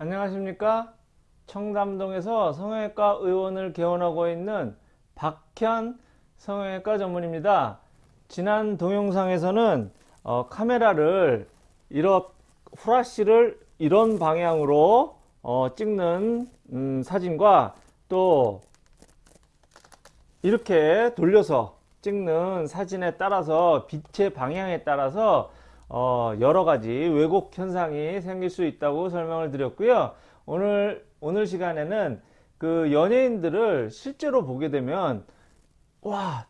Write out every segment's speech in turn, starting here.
안녕하십니까? 청담동에서 성형외과 의원을 개원하고 있는 박현 성형외과 전문입니다. 지난 동영상에서는 어, 카메라를 이런 후라시를 이런 방향으로 어, 찍는 음, 사진과 또 이렇게 돌려서 찍는 사진에 따라서 빛의 방향에 따라서 어, 여러 가지 왜곡 현상이 생길 수 있다고 설명을 드렸고요. 오늘 오늘 시간에는 그 연예인들을 실제로 보게 되면 와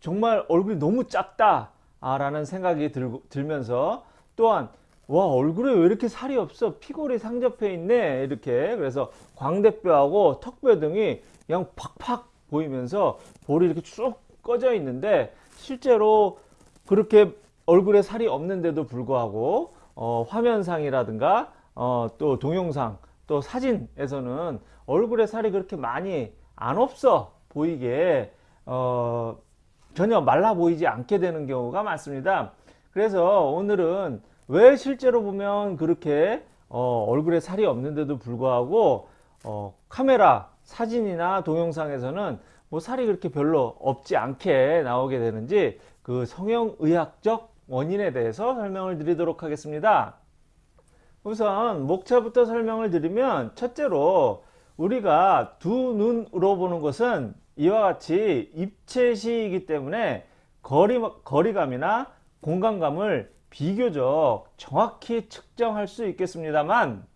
정말 얼굴이 너무 작다 라는 생각이 들, 들면서 또한 와 얼굴에 왜 이렇게 살이 없어 피골이 상접해 있네 이렇게 그래서 광대뼈하고 턱뼈 등이 그냥 팍팍 보이면서 볼이 이렇게 쭉 꺼져 있는데 실제로 그렇게 얼굴에 살이 없는데도 불구하고 어, 화면상이라든가 어, 또 동영상 또 사진에서는 얼굴에 살이 그렇게 많이 안 없어 보이게 어, 전혀 말라 보이지 않게 되는 경우가 많습니다. 그래서 오늘은 왜 실제로 보면 그렇게 어, 얼굴에 살이 없는데도 불구하고 어, 카메라 사진이나 동영상에서는 뭐 살이 그렇게 별로 없지 않게 나오게 되는지 그 성형의학적 원인에 대해서 설명을 드리도록 하겠습니다. 우선 목차부터 설명을 드리면 첫째로 우리가 두 눈으로 보는 것은 이와 같이 입체시이기 때문에 거리, 거리감이나 공간감을 비교적 정확히 측정할 수 있겠습니다만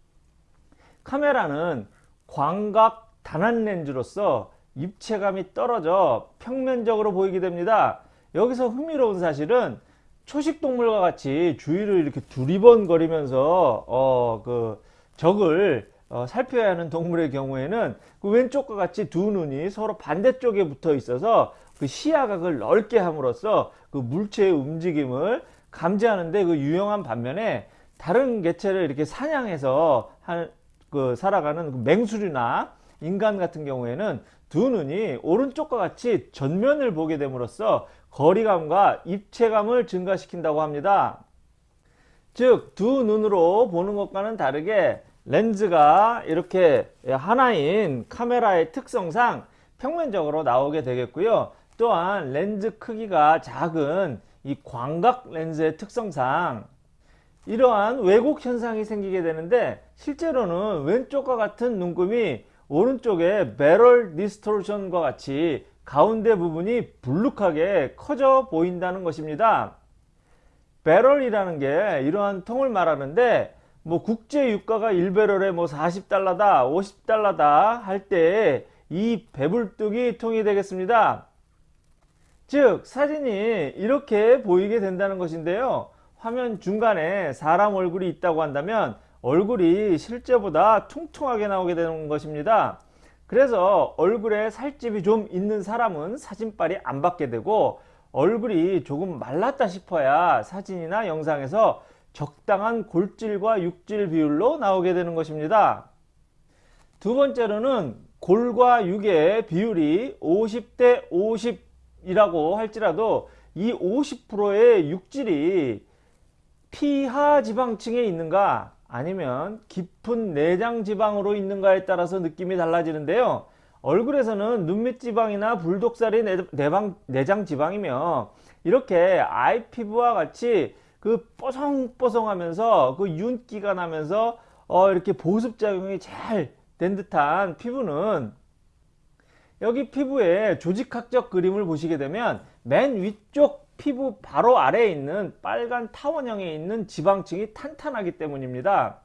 카메라는 광각 단한 렌즈로서 입체감이 떨어져 평면적으로 보이게 됩니다. 여기서 흥미로운 사실은 초식동물과 같이 주위를 이렇게 두리번거리면서 어, 그 적을 어, 살펴야 하는 동물의 경우에는 그 왼쪽과 같이 두 눈이 서로 반대쪽에 붙어 있어서 그 시야각을 넓게 함으로써 그 물체의 움직임을 감지하는데 그 유용한 반면에 다른 개체를 이렇게 사냥해서 한, 그 살아가는 그 맹수류나 인간 같은 경우에는 두 눈이 오른쪽과 같이 전면을 보게 됨으로써 거리감과 입체감을 증가시킨다고 합니다. 즉 두 눈으로 보는 것과는 다르게 렌즈가 이렇게 하나인 카메라의 특성상 평면적으로 나오게 되겠고요. 또한 렌즈 크기가 작은 이 광각 렌즈의 특성상 이러한 왜곡 현상이 생기게 되는데 실제로는 왼쪽과 같은 눈금이 오른쪽에 배럴 디스토션과 같이 가운데 부분이 불룩하게 커져 보인다는 것입니다. 배럴이라는 게 이러한 통을 말하는데 뭐 국제 유가가 1배럴에 뭐 40달러다 50달러다 할 때 이 배불뚝이 통이 되겠습니다. 즉 사진이 이렇게 보이게 된다는 것인데요. 화면 중간에 사람 얼굴이 있다고 한다면 얼굴이 실제보다 퉁퉁하게 나오게 되는 것입니다. 그래서 얼굴에 살집이 좀 있는 사람은 사진빨이 안 받게 되고 얼굴이 조금 말랐다 싶어야 사진이나 영상에서 적당한 골질과 육질 비율로 나오게 되는 것입니다. 두 번째로는 골과 육의 비율이 50대 50이라고 할지라도 이 50%의 육질이 피하 지방층에 있는가 아니면 깊은 내장 지방으로 있는가에 따라서 느낌이 달라지는데요. 얼굴에서는 눈밑 지방이나 불독살이 내방, 내장 지방이며 이렇게 아이 피부와 같이 그 뽀송뽀송하면서 그 윤기가 나면서 어 이렇게 보습작용이 잘 된 듯한 피부는 여기 피부의 조직학적 그림을 보시게 되면 맨 위쪽 피부 바로 아래에 있는 빨간 타원형에 있는 지방층이 탄탄하기 때문입니다.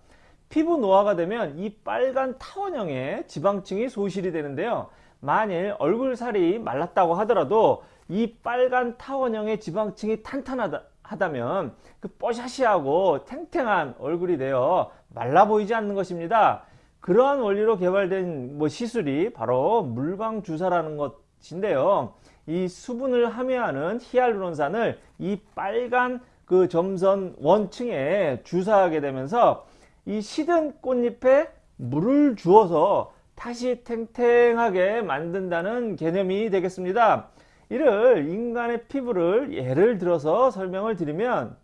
피부 노화가 되면 이 빨간 타원형의 지방층이 소실이 되는데요. 만일 얼굴살이 말랐다고 하더라도 이 빨간 타원형의 지방층이 탄탄하다면 그 뽀샤시하고 탱탱한 얼굴이 되어 말라 보이지 않는 것입니다. 그러한 원리로 개발된 뭐 시술이 바로 물광 주사라는 것인데요. 이 수분을 함유하는 히알루론산을 이 빨간 그 점선 원층에 주사하게 되면서 이 시든 꽃잎에 물을 주어서 다시 탱탱하게 만든다는 개념이 되겠습니다. 이를 인간의 피부를 예를 들어서 설명을 드리면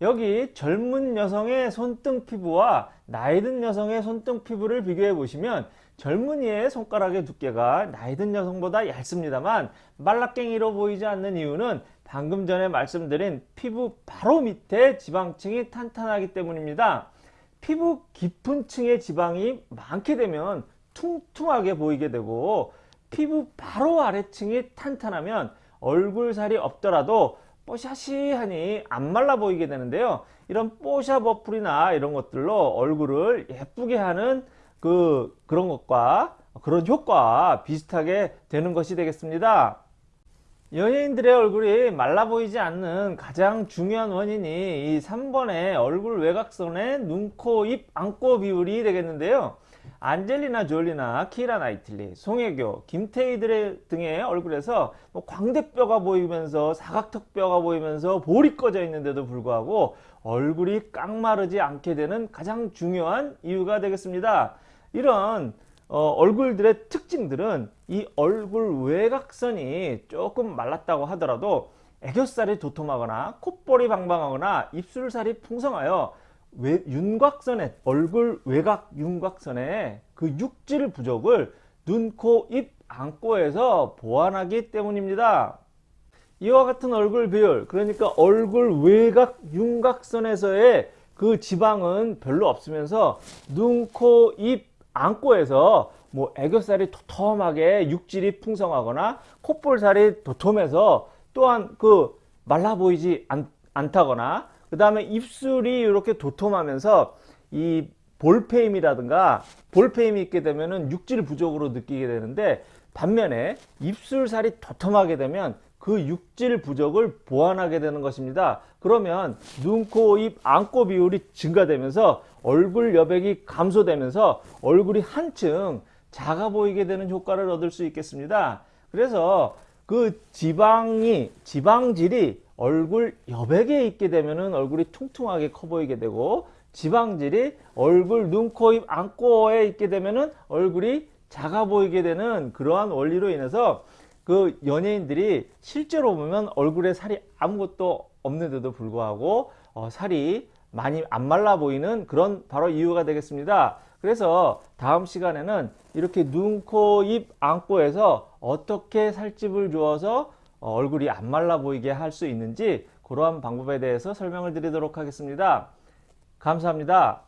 여기 젊은 여성의 손등 피부와 나이 든 여성의 손등 피부를 비교해 보시면 젊은이의 손가락의 두께가 나이 든 여성보다 얇습니다만 말라깽이로 보이지 않는 이유는 방금 전에 말씀드린 피부 바로 밑에 지방층이 탄탄하기 때문입니다. 피부 깊은 층의 지방이 많게 되면 퉁퉁하게 보이게 되고 피부 바로 아래층이 탄탄하면 얼굴살이 없더라도 뽀샤시하니 안 말라 보이게 되는데요. 이런 뽀샤 버플이나 이런 것들로 얼굴을 예쁘게 하는 그 그런 것과 그런 효과와 비슷하게 되는 것이 되겠습니다. 연예인들의 얼굴이 말라 보이지 않는 가장 중요한 원인이 이 3번의 얼굴 외곽선의 눈, 코, 입, 안고 비율이 되겠는데요. 안젤리나 졸리나 키라 나이틀리, 송혜교, 김태희 등의 얼굴에서 뭐 광대뼈가 보이면서 사각턱뼈가 보이면서 볼이 꺼져 있는데도 불구하고 얼굴이 깡마르지 않게 되는 가장 중요한 이유가 되겠습니다. 이런 어, 얼굴들의 특징들은 이 얼굴 외곽선이 조금 말랐다고 하더라도 애교살이 도톰하거나 콧볼이 방방하거나 입술살이 풍성하여 외, 윤곽선에 얼굴 외곽 윤곽선에 그 육질 부족을 눈, 코, 입, 안고에서 보완하기 때문입니다. 이와 같은 얼굴 비율 그러니까 얼굴 외곽 윤곽선에서의 그 지방은 별로 없으면서 눈, 코, 입, 안고에서 뭐 애교살이 도톰하게 육질이 풍성하거나 콧볼살이 도톰해서 또한 그 말라 보이지 않, 않다거나 그 다음에 입술이 이렇게 도톰하면서 이 볼페임이라든가 볼페임이 있게 되면은 육질 부족으로 느끼게 되는데 반면에 입술살이 도톰하게 되면 그 육질 부족을 보완하게 되는 것입니다. 그러면 눈, 코, 입, 안고 비율이 증가되면서 얼굴 여백이 감소되면서 얼굴이 한층 작아 보이게 되는 효과를 얻을 수 있겠습니다. 그래서 그 지방이 지방질이 얼굴 여백에 있게 되면은 얼굴이 퉁퉁하게 커 보이게 되고 지방질이 얼굴 눈, 코, 입, 안고에 있게 되면은 얼굴이 작아 보이게 되는 그러한 원리로 인해서 그 연예인들이 실제로 보면 얼굴에 살이 아무것도 없는데도 불구하고 어, 살이 많이 안 말라 보이는 그런 바로 이유가 되겠습니다. 그래서 다음 시간에는 이렇게 눈, 코, 입, 안고에서 어떻게 살집을 주어서 어, 얼굴이 안 말라 보이게 할 수 있는지 그러한 방법에 대해서 설명을 드리도록 하겠습니다. 감사합니다.